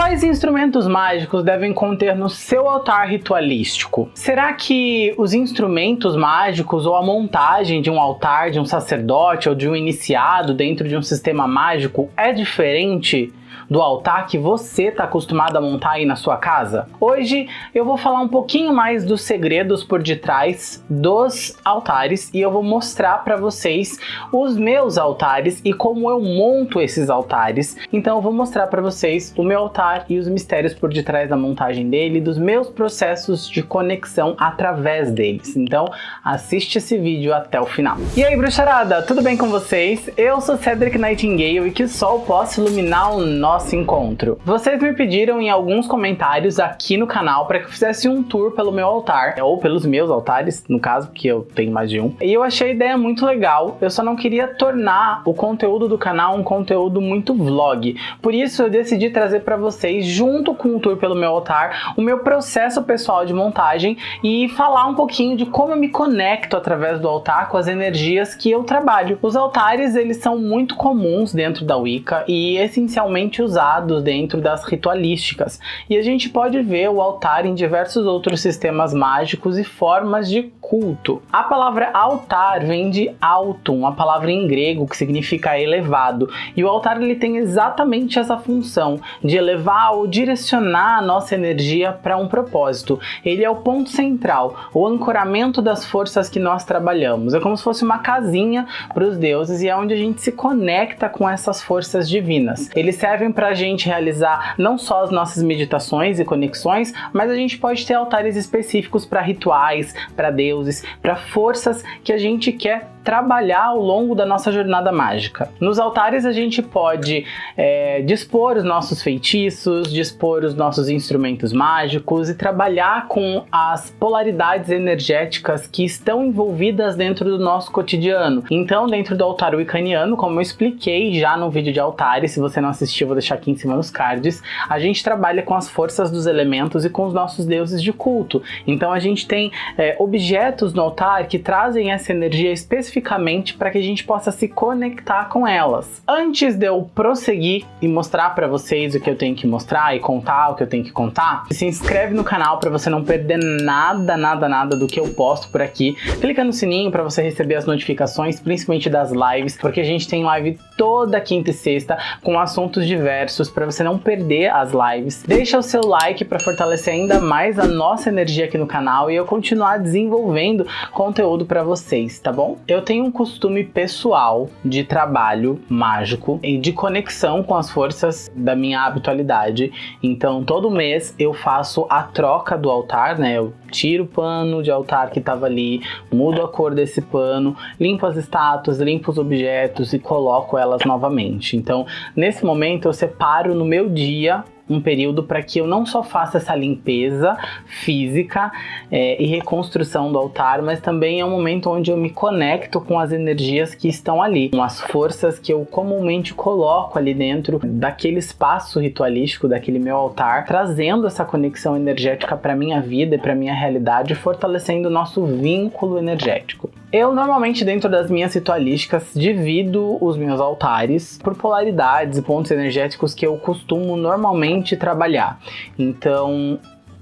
Quais instrumentos mágicos devem conter no seu altar ritualístico? Será que os instrumentos mágicos ou a montagem de um altar de um sacerdote ou de um iniciado dentro de um sistema mágico é diferente do altar que você está acostumado a montar aí na sua casa? Hoje eu vou falar um pouquinho mais dos segredos por detrás dos altares e eu vou mostrar para vocês os meus altares e como eu monto esses altares. Então eu vou mostrar para vocês o meu altar e os mistérios por detrás da montagem dele dos meus processos de conexão através deles. Então assiste esse vídeo até o final. E aí bruxarada, tudo bem com vocês? Eu sou Cedric Nightingale e que o sol possa iluminar o nosso encontro. Vocês me pediram em alguns comentários aqui no canal para que eu fizesse um tour pelo meu altar, ou pelos meus altares, no caso, que eu tenho mais de um. E eu achei a ideia muito legal, eu só não queria tornar o conteúdo do canal um conteúdo muito vlog. Por isso eu decidi trazer para vocês, junto com o tour pelo meu altar, o meu processo pessoal de montagem e falar um pouquinho de como eu me conecto através do altar com as energias que eu trabalho. Os altares, eles são muito comuns dentro da Wicca e essencialmente usados dentro das ritualísticas. E a gente pode ver o altar em diversos outros sistemas mágicos e formas de culto. A palavra altar vem de altum, uma palavra em grego que significa elevado. E o altar ele tem exatamente essa função de elevar ou direcionar a nossa energia para um propósito. Ele é o ponto central, o ancoramento das forças que nós trabalhamos. É como se fosse uma casinha para os deuses e é onde a gente se conecta com essas forças divinas. Eles servem para a gente realizar não só as nossas meditações e conexões, mas a gente pode ter altares específicos para rituais, para deuses, para forças que a gente quer trabalhar ao longo da nossa jornada mágica. Nos altares a gente pode é, dispor os nossos feitiços, dispor os nossos instrumentos mágicos e trabalhar com as polaridades energéticas que estão envolvidas dentro do nosso cotidiano. Então, dentro do altar wiccaniano, como eu expliquei já no vídeo de altares, se você não assistiu, vou deixar aqui em cima nos cards, a gente trabalha com as forças dos elementos e com os nossos deuses de culto. Então, a gente tem é, objetos no altar que trazem essa energia específica especificamente para que a gente possa se conectar com elas. Antes de eu prosseguir e mostrar para vocês o que eu tenho que mostrar e contar o que eu tenho que contar, se inscreve no canal para você não perder nada, nada, nada do que eu posto por aqui. Clica no sininho para você receber as notificações, principalmente das lives, porque a gente tem live toda quinta e sexta com assuntos diversos para você não perder as lives. Deixa o seu like para fortalecer ainda mais a nossa energia aqui no canal e eu continuar desenvolvendo conteúdo para vocês, tá bom? Eu eu tenho um costume pessoal de trabalho mágico e de conexão com as forças da minha habitualidade. Então, todo mês eu faço a troca do altar, né? Eu tiro o pano de altar que estava ali, mudo a cor desse pano, limpo as estátuas, limpo os objetos e coloco elas novamente. Então, nesse momento eu separo no meu dia um período para que eu não só faça essa limpeza física é, e reconstrução do altar, mas também é um momento onde eu me conecto com as energias que estão ali, com as forças que eu comumente coloco ali dentro daquele espaço ritualístico, daquele meu altar, trazendo essa conexão energética para minha vida e para minha realidade, fortalecendo o nosso vínculo energético. Eu normalmente dentro das minhas ritualísticas divido os meus altares por polaridades e pontos energéticos que eu costumo normalmente trabalhar. Então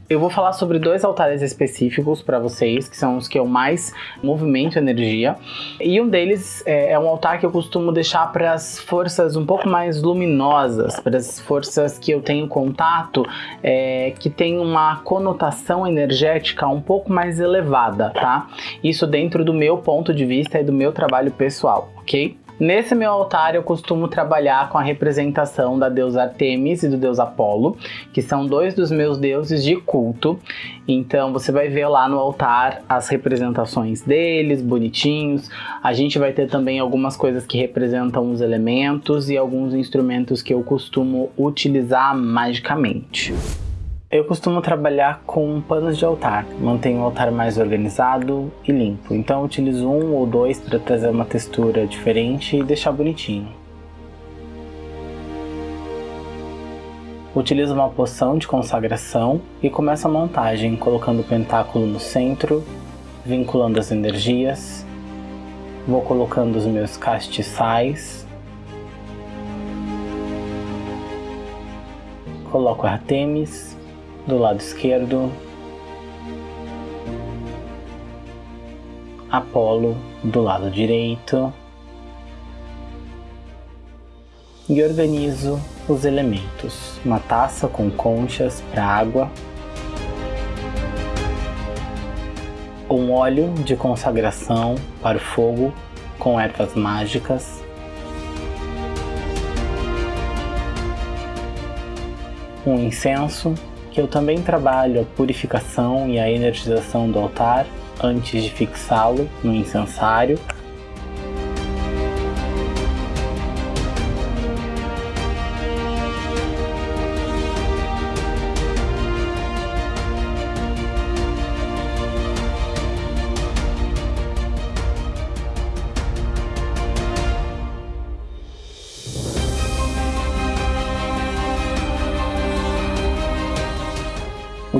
eu vou falar sobre dois altares específicos para vocês, que são os que eu mais movimento energia. E um deles é, é um altar que eu costumo deixar para as forças um pouco mais luminosas, para as forças que eu tenho contato, é, que tem uma conotação energética um pouco mais elevada, tá? Isso dentro do meu ponto de vista e do meu trabalho pessoal, ok? Nesse meu altar eu costumo trabalhar com a representação da deusa Artemis e do deus Apolo, que são dois dos meus deuses de culto. Então você vai ver lá no altar as representações deles, bonitinhos. A gente vai ter também algumas coisas que representam os elementos e alguns instrumentos que eu costumo utilizar magicamente. Eu costumo trabalhar com panos de altar, mantenho o altar mais organizado e limpo, então utilizo um ou dois para trazer uma textura diferente e deixar bonitinho. Utilizo uma poção de consagração e começo a montagem colocando o pentáculo no centro, vinculando as energias, vou colocando os meus castiçais. Coloco Artemis do lado esquerdo, Apolo do lado direito e organizo os elementos. Uma taça com conchas para água, um óleo de consagração para o fogo com ervas mágicas, um incenso que eu também trabalho a purificação e a energização do altar antes de fixá-lo no incensário.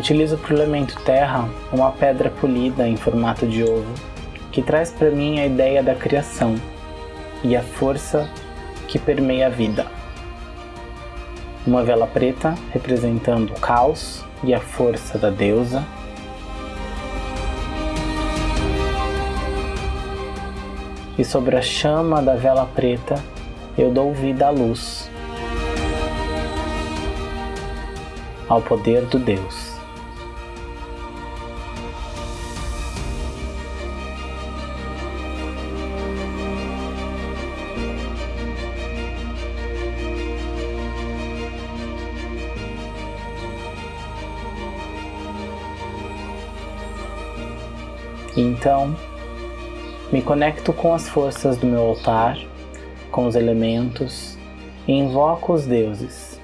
Utilizo para o elemento terra uma pedra polida em formato de ovo, que traz para mim a ideia da criação e a força que permeia a vida. Uma vela preta representando o caos e a força da deusa. E sobre a chama da vela preta eu dou vida à luz, ao poder do Deus. Então, me conecto com as forças do meu altar, com os elementos e invoco os deuses.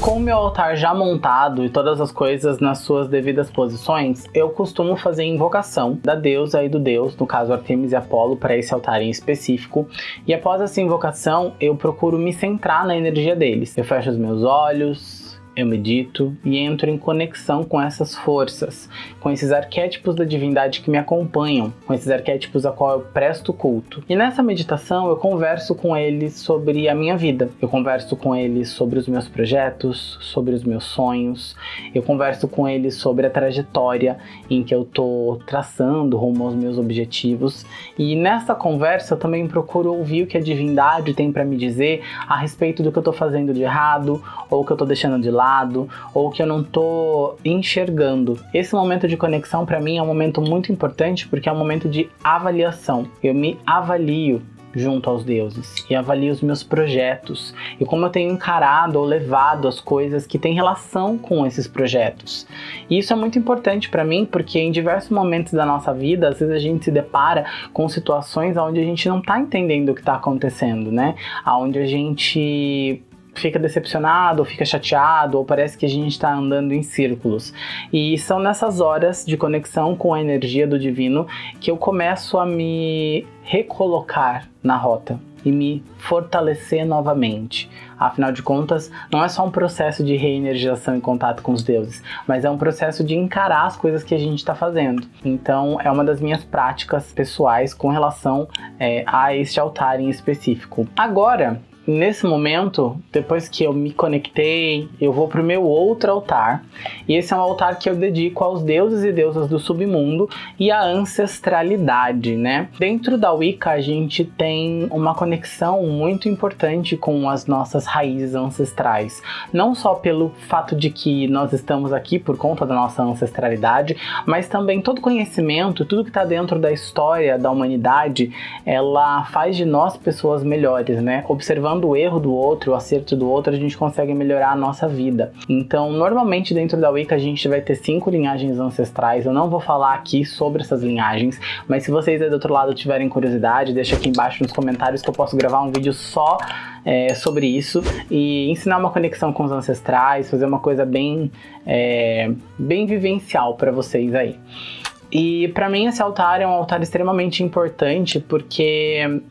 Com o meu altar já montado e todas as coisas nas suas devidas posições, eu costumo fazer invocação da deusa e do deus, no caso Artemis e Apolo, para esse altar em específico. E após essa invocação, eu procuro me centrar na energia deles. Eu fecho os meus olhos, eu medito e entro em conexão com essas forças, com esses arquétipos da divindade que me acompanham, com esses arquétipos a qual eu presto culto. E nessa meditação eu converso com eles sobre a minha vida, eu converso com eles sobre os meus projetos, sobre os meus sonhos, eu converso com eles sobre a trajetória em que eu tô traçando rumo aos meus objetivos. E nessa conversa eu também procuro ouvir o que a divindade tem para me dizer a respeito do que eu tô fazendo de errado ou que eu tô deixando de lado lado ou que eu não tô enxergando. Esse momento de conexão para mim é um momento muito importante porque é um momento de avaliação. Eu me avalio junto aos deuses e avalio os meus projetos e como eu tenho encarado ou levado as coisas que têm relação com esses projetos. E isso é muito importante para mim porque em diversos momentos da nossa vida, às vezes a gente se depara com situações onde a gente não está entendendo o que está acontecendo, né? Onde a gente fica decepcionado, ou fica chateado, ou parece que a gente está andando em círculos. E são nessas horas de conexão com a energia do divino que eu começo a me recolocar na rota e me fortalecer novamente. Afinal de contas, não é só um processo de reenergização em contato com os deuses, mas é um processo de encarar as coisas que a gente está fazendo. Então, é uma das minhas práticas pessoais com relação é, a este altar em específico. Agora, Nesse momento, depois que eu me conectei, eu vou para o meu outro altar. E esse é um altar que eu dedico aos deuses e deusas do submundo e à ancestralidade, né? Dentro da Wicca, a gente tem uma conexão muito importante com as nossas raízes ancestrais. Não só pelo fato de que nós estamos aqui por conta da nossa ancestralidade, mas também todo conhecimento, tudo que está dentro da história da humanidade, ela faz de nós pessoas melhores, né? Observando observando o erro do outro, o acerto do outro, a gente consegue melhorar a nossa vida. Então, normalmente dentro da Wicca a gente vai ter cinco linhagens ancestrais. Eu não vou falar aqui sobre essas linhagens, mas se vocês aí do outro lado tiverem curiosidade, deixa aqui embaixo nos comentários que eu posso gravar um vídeo só é, sobre isso e ensinar uma conexão com os ancestrais, fazer uma coisa bem, é, bem vivencial para vocês aí. E para mim esse altar é um altar extremamente importante porque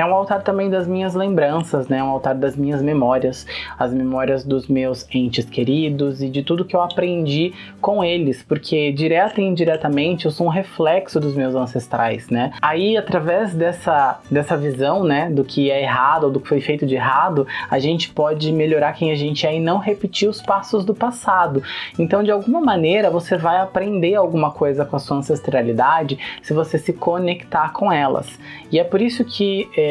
é um altar também das minhas lembranças, né? Um altar das minhas memórias, as memórias dos meus entes queridos e de tudo que eu aprendi com eles, porque direta e indiretamente eu sou um reflexo dos meus ancestrais, né? Aí através dessa dessa visão, né, do que é errado ou do que foi feito de errado, a gente pode melhorar quem a gente é e não repetir os passos do passado. Então, de alguma maneira, você vai aprender alguma coisa com a sua ancestralidade se você se conectar com elas. E é por isso que é,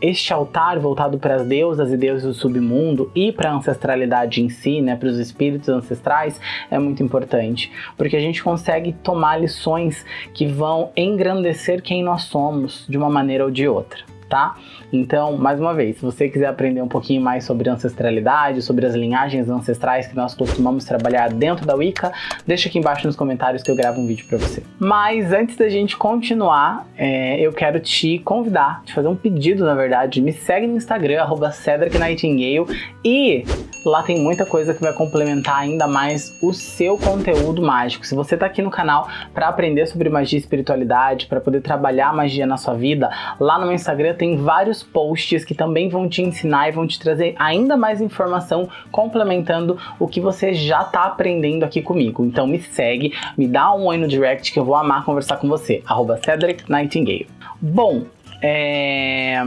este altar voltado para as deusas e deuses do submundo e para a ancestralidade em si, né, para os espíritos ancestrais, é muito importante, porque a gente consegue tomar lições que vão engrandecer quem nós somos de uma maneira ou de outra tá? Então, mais uma vez, se você quiser aprender um pouquinho mais sobre ancestralidade, sobre as linhagens ancestrais que nós costumamos trabalhar dentro da Wicca, deixa aqui embaixo nos comentários que eu gravo um vídeo para você. Mas antes da gente continuar, é, eu quero te convidar, te fazer um pedido, na verdade, me segue no Instagram, arroba Nightingale, e lá tem muita coisa que vai complementar ainda mais o seu conteúdo mágico. Se você está aqui no canal para aprender sobre magia e espiritualidade, para poder trabalhar magia na sua vida, lá no meu Instagram tem vários posts que também vão te ensinar e vão te trazer ainda mais informação complementando o que você já está aprendendo aqui comigo. Então me segue, me dá um oi no direct que eu vou amar conversar com você. Arroba Cedric Nightingale. Bom, é...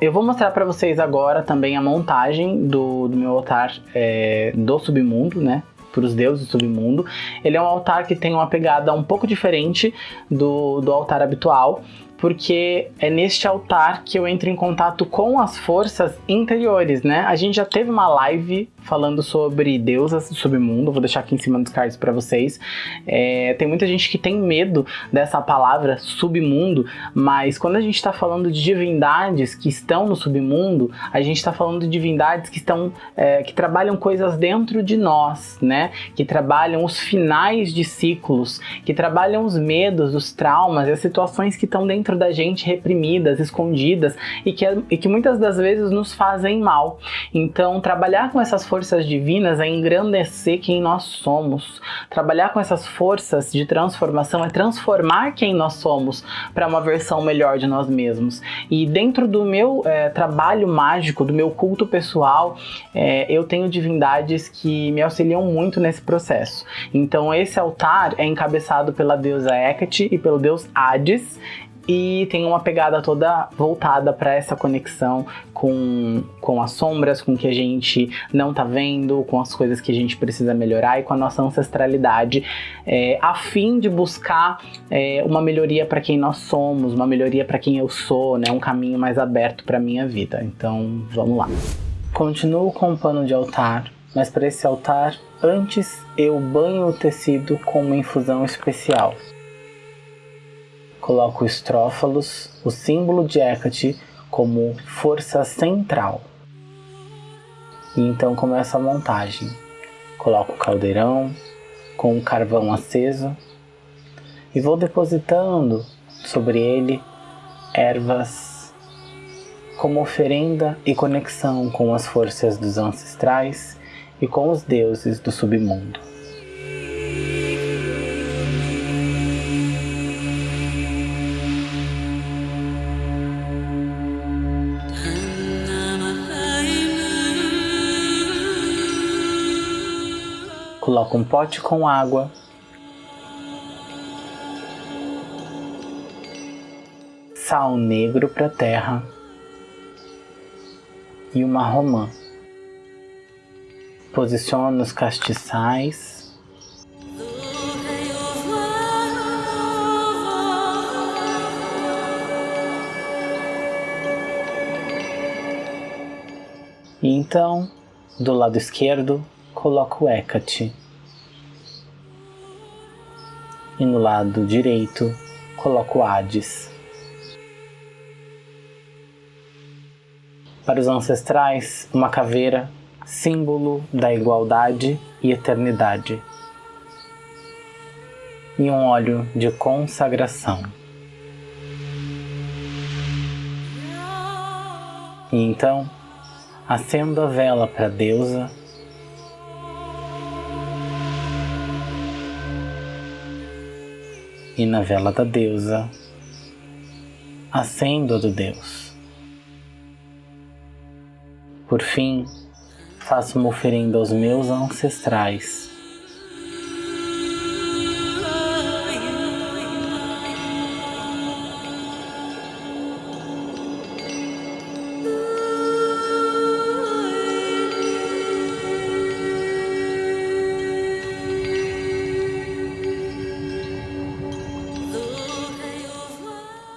Eu vou mostrar para vocês agora também a montagem do, do meu altar é, do submundo, né? para os deuses do submundo. Ele é um altar que tem uma pegada um pouco diferente do, do altar habitual porque é neste altar que eu entro em contato com as forças interiores, né? A gente já teve uma live falando sobre deusas do submundo, vou deixar aqui em cima dos cards para vocês. É, tem muita gente que tem medo dessa palavra submundo, mas quando a gente está falando de divindades que estão no submundo, a gente está falando de divindades que estão é, que trabalham coisas dentro de nós, né? Que trabalham os finais de ciclos, que trabalham os medos, os traumas e as situações que estão dentro da gente reprimidas, escondidas e que, e que muitas das vezes nos fazem mal. Então, trabalhar com essas forças forças divinas é engrandecer quem nós somos. Trabalhar com essas forças de transformação é transformar quem nós somos para uma versão melhor de nós mesmos. E dentro do meu é, trabalho mágico, do meu culto pessoal, é, eu tenho divindades que me auxiliam muito nesse processo. Então esse altar é encabeçado pela deusa Hecate e pelo deus Hades e tem uma pegada toda voltada para essa conexão com, com as sombras, com o que a gente não tá vendo, com as coisas que a gente precisa melhorar e com a nossa ancestralidade, é, a fim de buscar é, uma melhoria para quem nós somos, uma melhoria para quem eu sou, né, um caminho mais aberto para minha vida. Então, vamos lá. Continuo com o pano de altar, mas para esse altar, antes eu banho o tecido com uma infusão especial coloco o estrófalos, o símbolo de Hecate, como força central. E então começa a montagem. Coloco o caldeirão com o carvão aceso e vou depositando sobre ele ervas como oferenda e conexão com as forças dos ancestrais e com os deuses do submundo. Coloca um pote com água. Sal negro para terra. E uma romã. Posiciona os castiçais. E então, do lado esquerdo, coloco Hecate. E no lado direito, coloco Hades. Para os ancestrais, uma caveira, símbolo da igualdade e eternidade. E um óleo de consagração. E então, acendo a vela para a deusa e na vela da deusa, acendo a do Deus. Por fim, faço uma oferenda aos meus ancestrais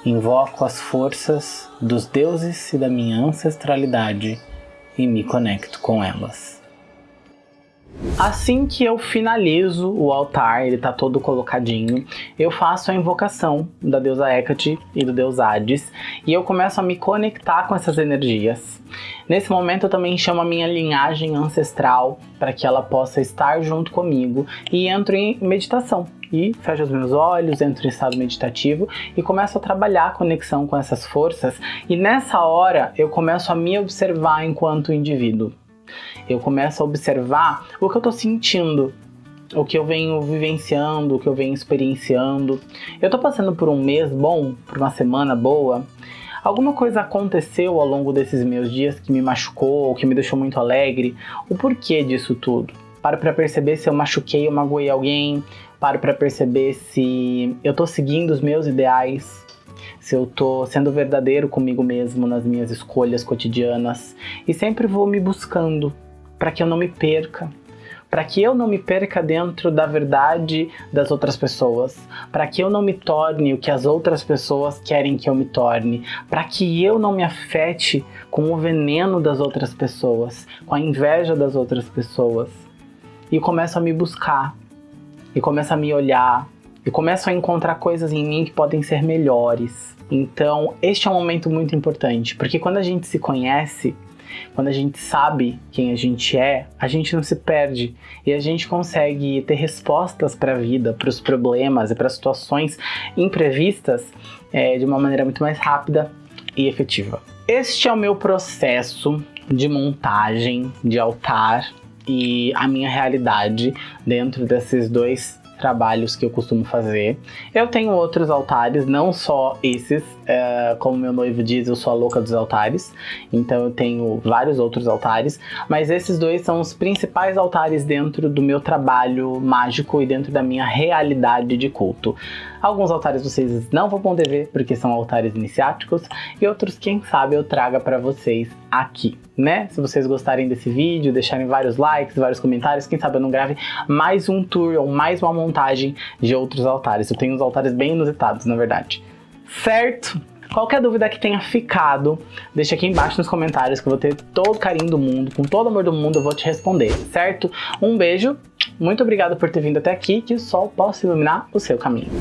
Invoco as forças dos deuses e da minha ancestralidade e me conecto com elas. Assim que eu finalizo o altar, ele está todo colocadinho, eu faço a invocação da deusa Hecate e do deus Hades e eu começo a me conectar com essas energias. Nesse momento eu também chamo a minha linhagem ancestral para que ela possa estar junto comigo e entro em meditação e fecho os meus olhos, entro em estado meditativo e começo a trabalhar a conexão com essas forças. E nessa hora eu começo a me observar enquanto indivíduo. Eu começo a observar o que eu estou sentindo, o que eu venho vivenciando, o que eu venho experienciando. Eu estou passando por um mês bom, por uma semana boa. Alguma coisa aconteceu ao longo desses meus dias que me machucou, que me deixou muito alegre. O porquê disso tudo? Paro para perceber se eu machuquei ou magoei alguém, paro para perceber se eu tô seguindo os meus ideais, se eu tô sendo verdadeiro comigo mesmo nas minhas escolhas cotidianas e sempre vou me buscando para que eu não me perca, para que eu não me perca dentro da verdade das outras pessoas, para que eu não me torne o que as outras pessoas querem que eu me torne, para que eu não me afete com o veneno das outras pessoas, com a inveja das outras pessoas. E começo a me buscar, e começo a me olhar e começo a encontrar coisas em mim que podem ser melhores. Então, este é um momento muito importante, porque quando a gente se conhece, quando a gente sabe quem a gente é, a gente não se perde e a gente consegue ter respostas para a vida, para os problemas e para situações imprevistas é, de uma maneira muito mais rápida e efetiva. Este é o meu processo de montagem de altar e a minha realidade dentro desses dois trabalhos que eu costumo fazer. Eu tenho outros altares, não só esses, é, como meu noivo diz, eu sou a louca dos altares, então eu tenho vários outros altares, mas esses dois são os principais altares dentro do meu trabalho mágico e dentro da minha realidade de culto. Alguns altares vocês não vão poder ver porque são altares iniciáticos e outros, quem sabe, eu traga para vocês aqui, né? Se vocês gostarem desse vídeo, deixarem vários likes, vários comentários, quem sabe eu não grave mais um tour ou mais uma montagem de outros altares. Eu tenho uns altares bem inusitados, na verdade. Certo? Qualquer dúvida que tenha ficado, deixa aqui embaixo nos comentários que eu vou ter todo o carinho do mundo, com todo o amor do mundo eu vou te responder, certo? Um beijo, muito obrigado por ter vindo até aqui, que o sol possa iluminar o seu caminho.